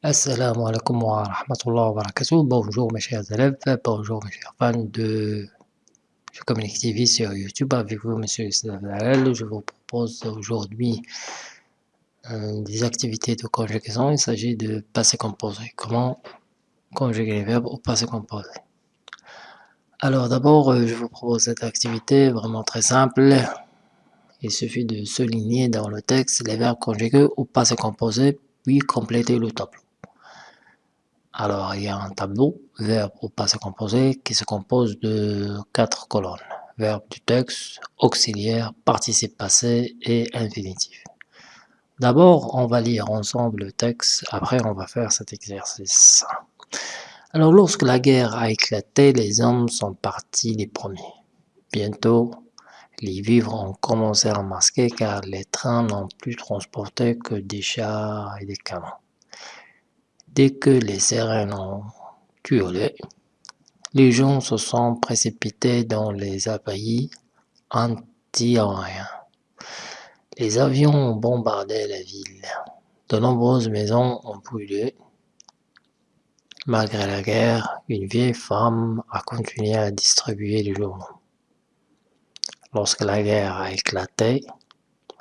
Assalamu alaikum wa rahmatullah wa barakatuh. Bonjour mes chers élèves, bonjour mes chers fans de communique TV sur YouTube avec vous monsieur Islam Je vous propose aujourd'hui euh, des activités de conjugaison. Il s'agit de passé composé. Comment conjuguer les verbes au passé composé. Alors d'abord, euh, je vous propose cette activité vraiment très simple. Il suffit de souligner dans le texte les verbes conjugués au passé composé, puis compléter le tableau. Alors, il y a un tableau, verbe au passé composé, qui se compose de quatre colonnes. Verbe du texte, auxiliaire, participe passé et infinitif. D'abord, on va lire ensemble le texte, après on va faire cet exercice. Alors, lorsque la guerre a éclaté, les hommes sont partis les premiers. Bientôt, les vivres ont commencé à masquer car les trains n'ont plus transporté que des chars et des canons. Dès que les sirènes ont hurlé, les gens se sont précipités dans les abbayes anti-aériens. Les avions ont bombardé la ville. De nombreuses maisons ont brûlé. Malgré la guerre, une vieille femme a continué à distribuer les journaux. Lorsque la guerre a éclaté,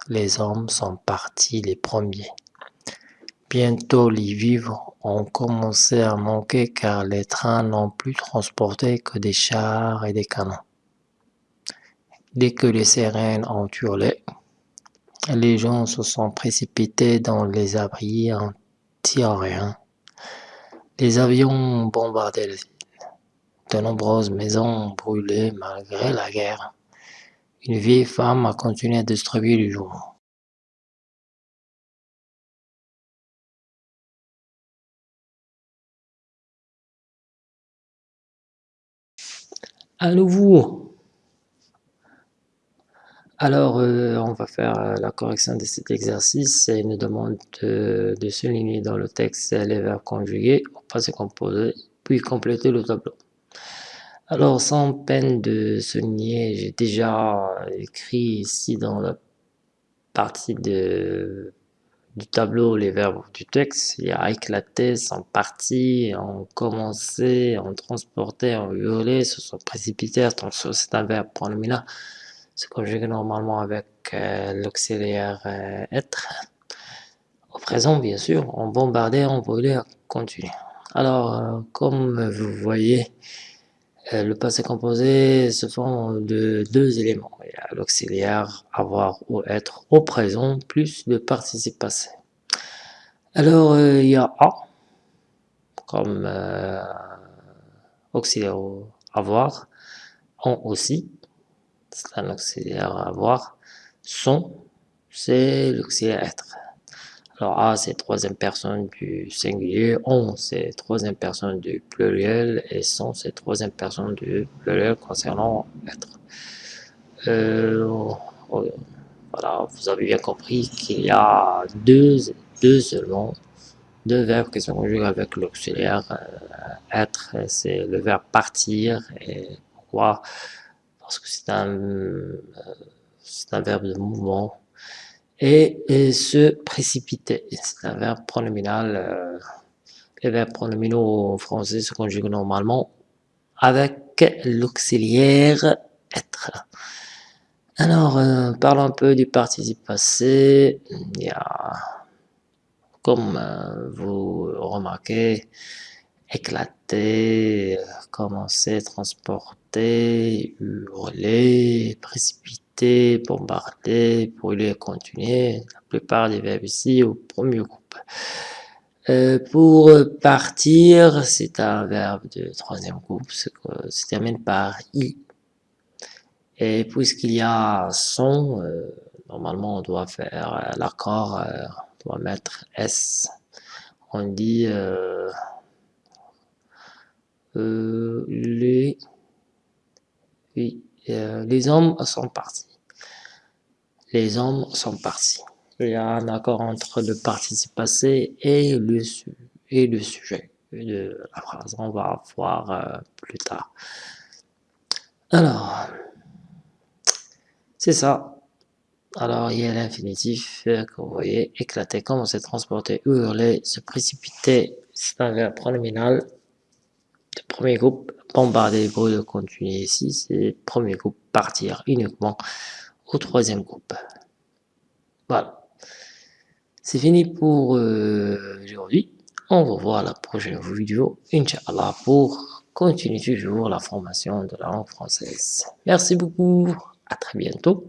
les hommes sont partis les premiers. Bientôt les vivres ont commencé à manquer car les trains n'ont plus transporté que des chars et des canons. Dès que les sirènes ont hurlé, les gens se sont précipités dans les abris anti-aériens. Les avions ont bombardé la ville. De nombreuses maisons ont brûlé malgré la guerre. Une vieille femme a continué à distribuer les journaux. À nouveau. Alors, euh, on va faire euh, la correction de cet exercice et nous demande de, souligner dans le texte les verbes conjugués au passé composé, puis compléter le tableau. Alors, sans peine de souligner, j'ai déjà écrit ici dans la partie de du tableau les verbes du texte. Il y a éclaté, sont partis, ont commencé, ont transporté, ont hurlé, se sont précipités. Donc c'est un verbe pronominal. C'est conjugué normalement avec euh, l'auxiliaire euh, être. Au présent, bien sûr, on bombardé, on brûlé, on continue. Alors, euh, comme vous voyez, le passé composé se font de deux éléments. L'auxiliaire avoir ou être au présent plus le participe passé. Alors, euh, il y a A comme euh, auxiliaire avoir, on aussi, c'est un auxiliaire avoir, son, c'est l'auxiliaire être. Alors A, c'est troisième personne du singulier, on, c'est troisième personne du pluriel, et son, c'est troisième personne du pluriel concernant être. Euh, voilà, vous avez bien compris qu'il y a deux, deux seulement, deux verbes qui sont conjugués avec l'auxiliaire euh, être, c'est le verbe partir, et pourquoi? Parce que c'est un, euh, un verbe de mouvement, et, se précipiter. C'est un verbe pronominal. Euh, les verbes pronominaux en français se conjuguent normalement avec l'auxiliaire être. Alors, euh, parlons un peu du participe passé. Il y a, comme euh, vous remarquez, éclater, commencer, transporter, hurler, précipiter bombarder, brûler, continuer. La plupart des verbes ici au premier groupe. Euh, pour partir, c'est un verbe de troisième groupe, se termine par i. Et puisqu'il y a son, euh, normalement on doit faire euh, l'accord, on doit mettre s. On dit les, oui, les hommes sont partis les hommes sont partis. Il y a un accord entre le participe passé et le, et le sujet de la phrase. On va voir euh, plus tard. Alors, c'est ça. Alors, il y a l'infinitif que vous voyez éclater, commencer, transporter, hurler, se précipiter, c'est un verbe pronominal. Le premier groupe, bombarder, brûler, continuer ici, c'est premier groupe, partir uniquement au troisième groupe. Voilà. C'est fini pour euh, aujourd'hui. On va voir la prochaine vidéo, Inch'Allah, pour continuer toujours la formation de la langue française. Merci beaucoup. À très bientôt.